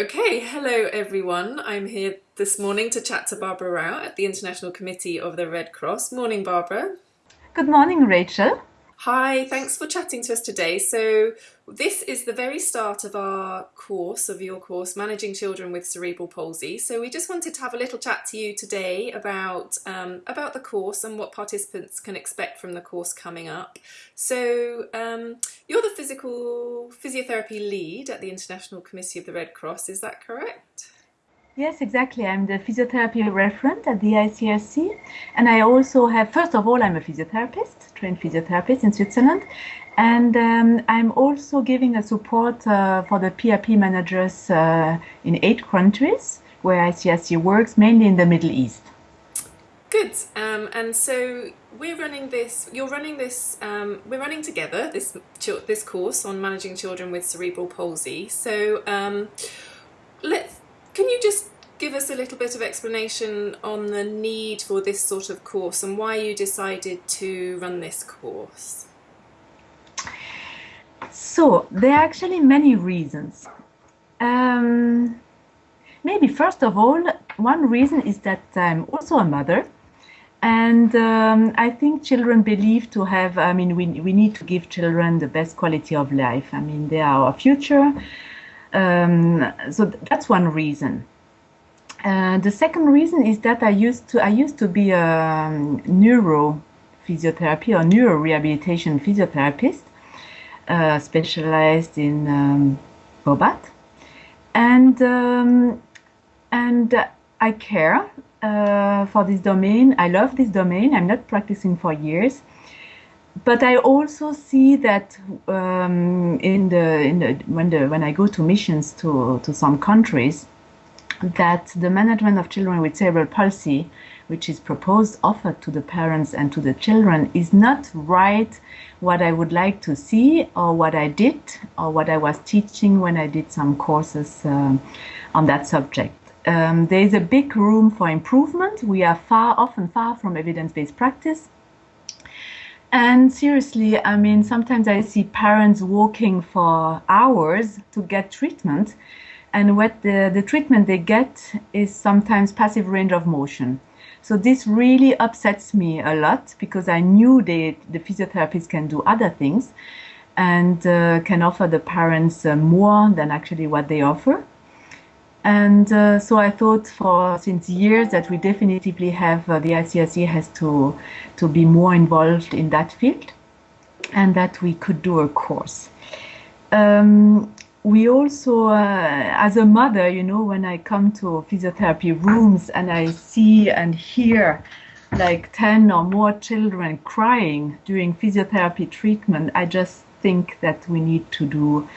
Okay, hello everyone. I'm here this morning to chat to Barbara Rau at the International Committee of the Red Cross. Morning, Barbara. Good morning, Rachel. Hi, thanks for chatting to us today. So this is the very start of our course, of your course, Managing Children with Cerebral Palsy. So we just wanted to have a little chat to you today about, um, about the course and what participants can expect from the course coming up. So um, you're the physical physiotherapy lead at the International Committee of the Red Cross, is that correct? Yes, exactly. I'm the physiotherapy referent at the ICRC. And I also have, first of all, I'm a physiotherapist, trained physiotherapist in Switzerland. And um, I'm also giving a support uh, for the PRP managers uh, in eight countries where ICRC works, mainly in the Middle East. Good. Um, and so we're running this, you're running this, um, we're running together this, this course on managing children with cerebral palsy. So um, let's can you just give us a little bit of explanation on the need for this sort of course and why you decided to run this course? So there are actually many reasons. Um, maybe first of all, one reason is that I'm also a mother. And um, I think children believe to have, I mean, we, we need to give children the best quality of life. I mean, they are our future. Um, so that's one reason. Uh, the second reason is that I used to I used to be a um, neuro physiotherapy or neuro rehabilitation physiotherapist, uh, specialized in um, Bobath, and um, and I care uh, for this domain. I love this domain. I'm not practicing for years, but I also see that um, in the in the when the when I go to missions to to some countries, that the management of children with cerebral palsy, which is proposed offered to the parents and to the children, is not right what I would like to see or what I did or what I was teaching when I did some courses uh, on that subject. Um, there is a big room for improvement. We are far, often far from evidence-based practice and seriously, I mean, sometimes I see parents walking for hours to get treatment, and what the, the treatment they get is sometimes passive range of motion. So this really upsets me a lot because I knew they, the physiotherapists can do other things and uh, can offer the parents uh, more than actually what they offer. And uh, so I thought for since years that we definitively have uh, the ICRC has to to be more involved in that field, and that we could do a course. Um, we also, uh, as a mother, you know, when I come to physiotherapy rooms and I see and hear like 10 or more children crying during physiotherapy treatment, I just think that we need to do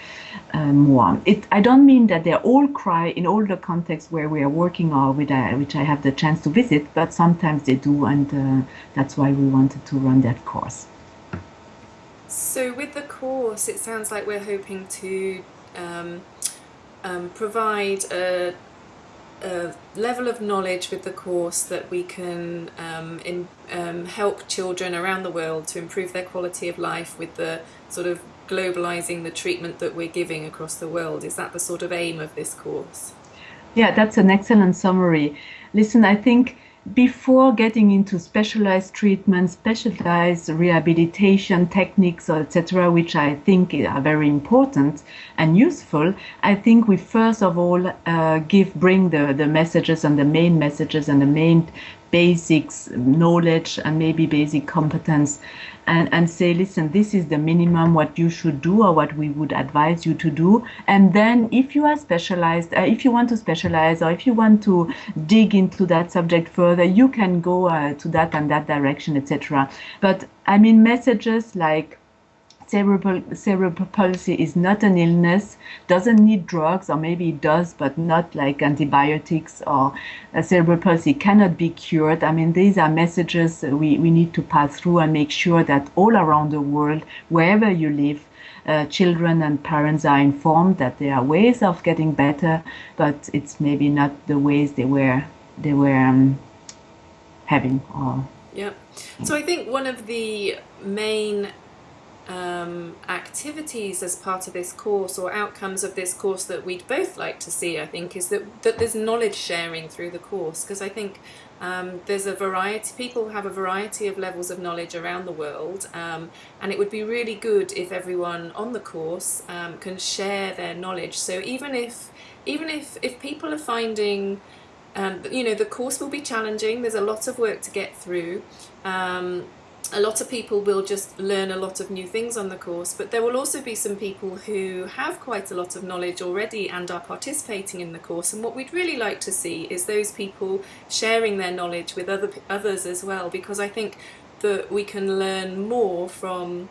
uh, more. It, I don't mean that they all cry in all the contexts where we are working or which I, which I have the chance to visit, but sometimes they do, and uh, that's why we wanted to run that course. So with the course, it sounds like we're hoping to um, um, provide a a level of knowledge with the course that we can um, in, um, help children around the world to improve their quality of life with the sort of globalizing the treatment that we're giving across the world. Is that the sort of aim of this course? Yeah, that's an excellent summary. Listen, I think before getting into specialized treatment, specialized rehabilitation techniques, etc., which I think are very important and useful, I think we first of all uh, give bring the, the messages and the main messages and the main basics, knowledge, and maybe basic competence and, and say, listen, this is the minimum what you should do or what we would advise you to do. And then if you are specialized, uh, if you want to specialize or if you want to dig into that subject further, you can go uh, to that and that direction, etc. But I mean, messages like cerebral, cerebral palsy is not an illness, doesn't need drugs, or maybe it does, but not like antibiotics, or cerebral palsy cannot be cured. I mean, these are messages we, we need to pass through and make sure that all around the world, wherever you live, uh, children and parents are informed that there are ways of getting better, but it's maybe not the ways they were they were um, having. Or yeah. So I think one of the main um, activities as part of this course or outcomes of this course that we'd both like to see, I think, is that, that there's knowledge sharing through the course because I think um, there's a variety, people have a variety of levels of knowledge around the world um, and it would be really good if everyone on the course um, can share their knowledge. So even if, even if, if people are finding um, you know, the course will be challenging. There's a lot of work to get through. A lot of people will just learn a lot of new things on the course, but there will also be some people who have quite a lot of knowledge already and are participating in the course. And what we'd really like to see is those people sharing their knowledge with other others as well, because I think that we can learn more from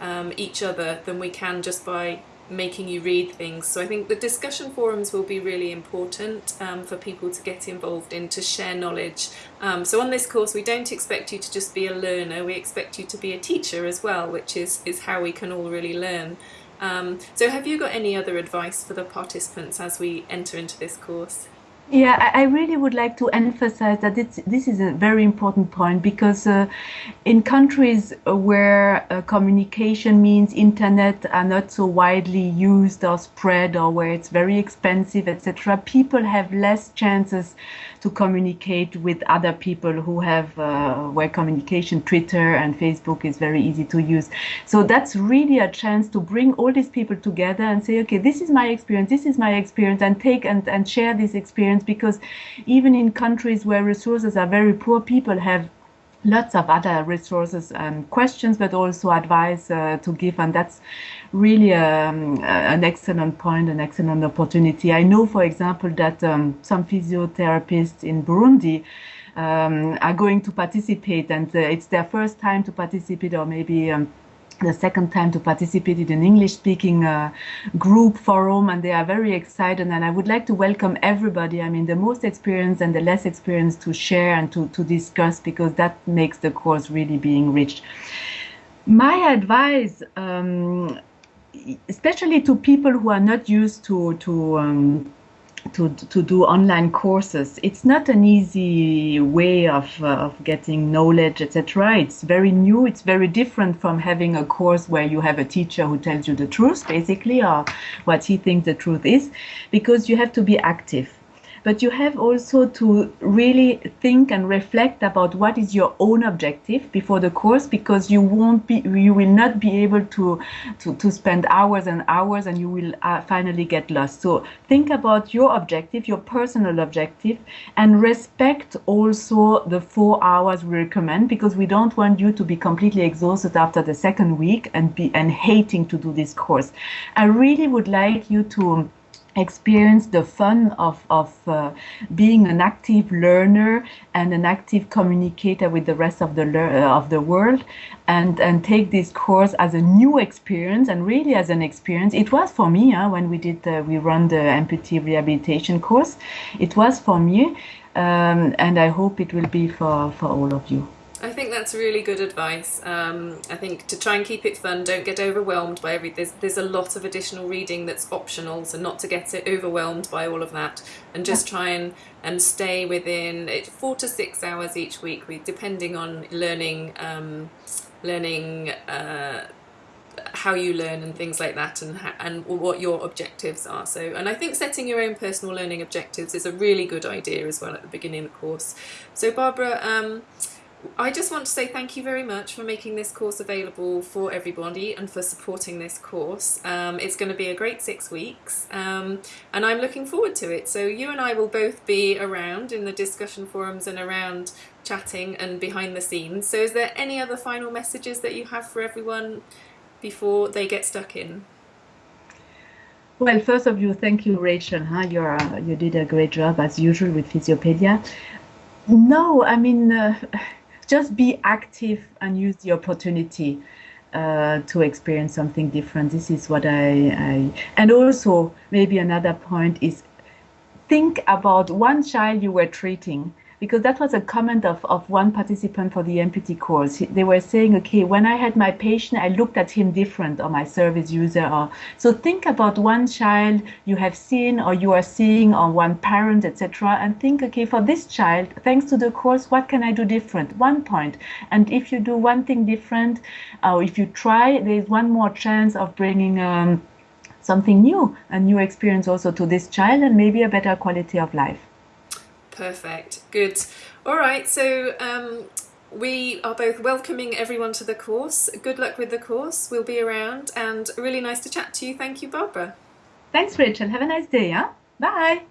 um, each other than we can just by making you read things. So I think the discussion forums will be really important um, for people to get involved in, to share knowledge. Um, so on this course we don't expect you to just be a learner, we expect you to be a teacher as well, which is, is how we can all really learn. Um, so have you got any other advice for the participants as we enter into this course? Yeah, I really would like to emphasize that this is a very important point because uh, in countries where uh, communication means internet are not so widely used or spread or where it's very expensive, etc., people have less chances to communicate with other people who have uh, where communication, Twitter and Facebook is very easy to use. So that's really a chance to bring all these people together and say, okay, this is my experience, this is my experience, and take and, and share this experience because even in countries where resources are very poor, people have lots of other resources and questions, but also advice uh, to give. And that's really um, an excellent point, an excellent opportunity. I know, for example, that um, some physiotherapists in Burundi um, are going to participate and uh, it's their first time to participate or maybe um, the second time to participate in an English speaking uh, group forum and they are very excited and I would like to welcome everybody I mean the most experienced and the less experienced to share and to, to discuss because that makes the course really being rich. My advice um, especially to people who are not used to to um, to, to do online courses. It's not an easy way of, uh, of getting knowledge, etc. It's very new. It's very different from having a course where you have a teacher who tells you the truth, basically, or what he thinks the truth is, because you have to be active but you have also to really think and reflect about what is your own objective before the course because you won't be you will not be able to to, to spend hours and hours and you will uh, finally get lost. So think about your objective your personal objective and respect also the four hours we recommend because we don't want you to be completely exhausted after the second week and be and hating to do this course. I really would like you to experience the fun of, of uh, being an active learner and an active communicator with the rest of the uh, of the world and and take this course as a new experience and really as an experience. It was for me huh, when we did we run the amputee rehabilitation course it was for me um, and I hope it will be for for all of you I think that's really good advice. Um, I think to try and keep it fun, don't get overwhelmed by every. There's there's a lot of additional reading that's optional, so not to get it overwhelmed by all of that, and just try and and stay within it, four to six hours each week, depending on learning um, learning. Uh, how you learn and things like that and and what your objectives are so and I think setting your own personal learning objectives is a really good idea as well at the beginning of the course so Barbara um, I just want to say thank you very much for making this course available for everybody and for supporting this course. Um, it's going to be a great six weeks um, and I'm looking forward to it. So you and I will both be around in the discussion forums and around chatting and behind the scenes. So is there any other final messages that you have for everyone before they get stuck in? Well, first of all, thank you, Rachel. Huh? You're, you did a great job as usual with Physiopedia. No, I mean, uh, just be active and use the opportunity uh, to experience something different. This is what I, I, and also maybe another point is think about one child you were treating because that was a comment of, of one participant for the amputee course. They were saying, okay, when I had my patient, I looked at him different or my service user. Or so think about one child you have seen or you are seeing or one parent, etc. And think, okay, for this child, thanks to the course, what can I do different? One point. And if you do one thing different, or if you try, there's one more chance of bringing um, something new, a new experience also to this child and maybe a better quality of life. Perfect. Good. All right. So um, we are both welcoming everyone to the course. Good luck with the course. We'll be around and really nice to chat to you. Thank you, Barbara. Thanks, Rachel. Have a nice day. Yeah. Bye.